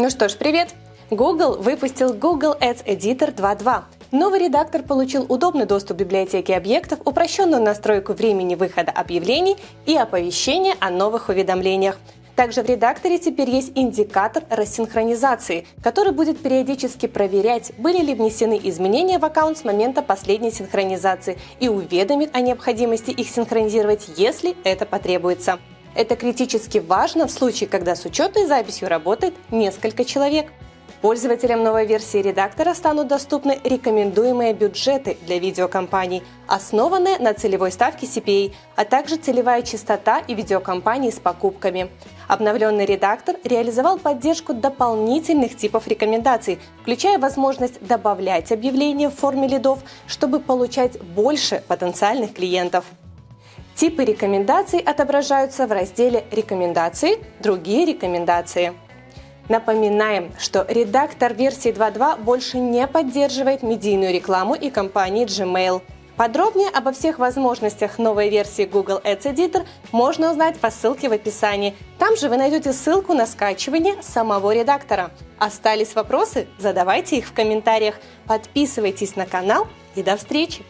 Ну что ж, привет! Google выпустил Google Ads Editor 2.2. Новый редактор получил удобный доступ к библиотеке объектов, упрощенную настройку времени выхода объявлений и оповещения о новых уведомлениях. Также в редакторе теперь есть индикатор рассинхронизации, который будет периодически проверять, были ли внесены изменения в аккаунт с момента последней синхронизации и уведомит о необходимости их синхронизировать, если это потребуется. Это критически важно в случае, когда с учетной записью работает несколько человек. Пользователям новой версии редактора станут доступны рекомендуемые бюджеты для видеокомпаний, основанные на целевой ставке CPA, а также целевая частота и видеокомпании с покупками. Обновленный редактор реализовал поддержку дополнительных типов рекомендаций, включая возможность добавлять объявления в форме лидов, чтобы получать больше потенциальных клиентов. Типы рекомендаций отображаются в разделе «Рекомендации», «Другие рекомендации». Напоминаем, что редактор версии 2.2 больше не поддерживает медийную рекламу и компании Gmail. Подробнее обо всех возможностях новой версии Google Ads Editor можно узнать по ссылке в описании. Там же вы найдете ссылку на скачивание самого редактора. Остались вопросы? Задавайте их в комментариях. Подписывайтесь на канал и до встречи!